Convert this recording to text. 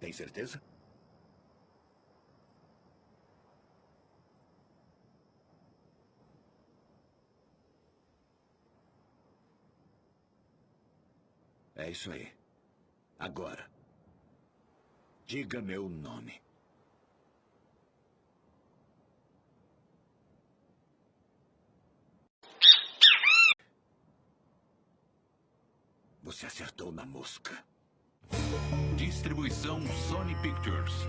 Tem certeza? É isso aí. Agora. Diga meu nome. Você acertou na mosca. Distribuição Sony Pictures.